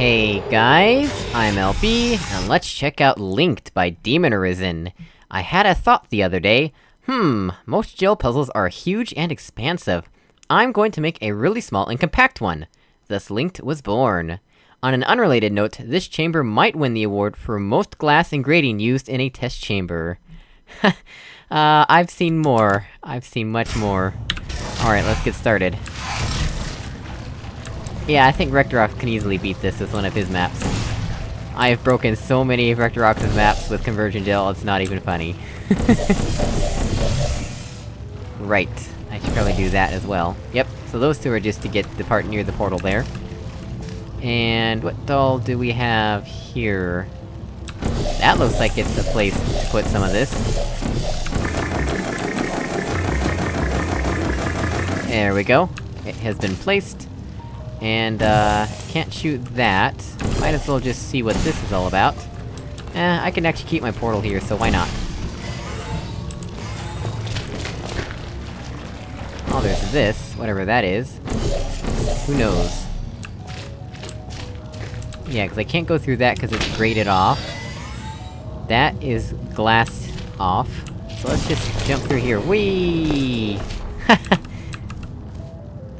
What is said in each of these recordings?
Hey guys, I'm LB, and let's check out Linked by Demon Arisen. I had a thought the other day. Hmm, most gel puzzles are huge and expansive. I'm going to make a really small and compact one. Thus Linked was born. On an unrelated note, this chamber might win the award for most glass and grating used in a test chamber. uh, I've seen more. I've seen much more. Alright, let's get started. Yeah, I think Rectorox can easily beat this with one of his maps. I have broken so many of Rectorox's maps with Conversion Gel, it's not even funny. right. I should probably do that as well. Yep, so those two are just to get the part near the portal there. And what doll do we have here? That looks like it's the place to put some of this. There we go. It has been placed. And, uh, can't shoot that. Might as well just see what this is all about. Eh, I can actually keep my portal here, so why not? Oh, there's this, whatever that is. Who knows? Yeah, cause I can't go through that cause it's grated off. That is glass off. So let's just jump through here. Whee!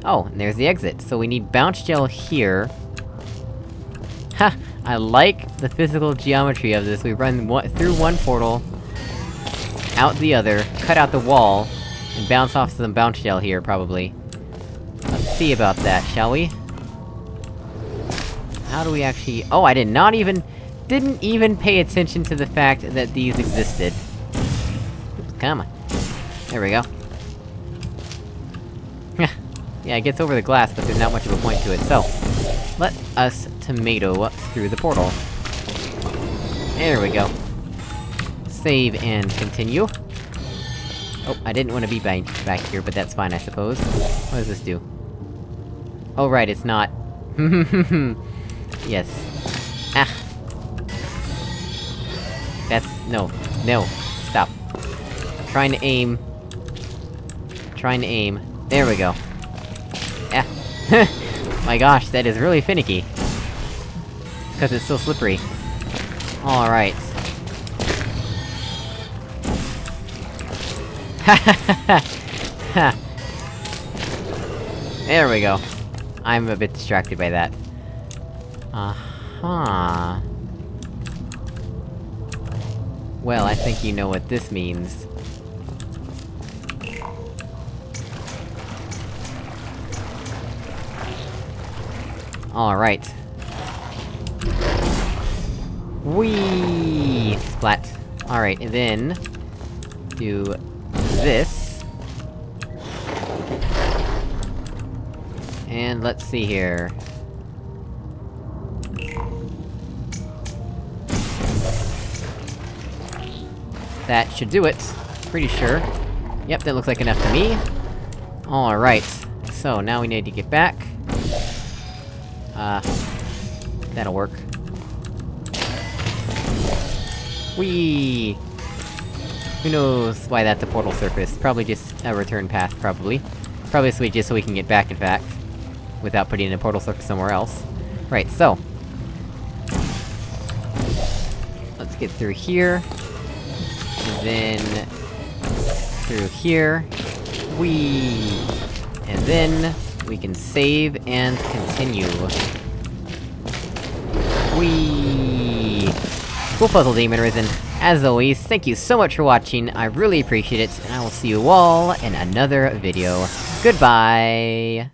Oh, and there's the exit. So we need bounce gel here. Ha! I like the physical geometry of this. We run one through one portal, out the other, cut out the wall, and bounce off some bounce gel here, probably. Let's see about that, shall we? How do we actually- Oh, I did not even- didn't even pay attention to the fact that these existed. Come on. There we go. Yeah, it gets over the glass, but there's not much of a point to it, so... Let us tomato through the portal. There we go. Save and continue. Oh, I didn't want to be back, back here, but that's fine, I suppose. What does this do? Oh right, it's not... yes. Ah! That's- no. No. Stop. I'm trying to aim... trying to aim. There we go. Yeah. My gosh, that is really finicky. Because it's so slippery. Alright. there we go. I'm a bit distracted by that. Uh-huh... Well, I think you know what this means. Alright. Whee! Splat. Alright, and then... Do... this. And let's see here... That should do it. Pretty sure. Yep, that looks like enough to me. Alright. So, now we need to get back. Uh... That'll work. Whee! Who knows why that's a portal surface? Probably just a return path, probably. Probably just so we can get back, in fact. Without putting in a portal surface somewhere else. Right, so... Let's get through here. And then... Through here. Whee! And then... We can save and continue. Whee! Cool puzzle, Demon Risen. As always, thank you so much for watching, I really appreciate it, and I will see you all in another video. Goodbye!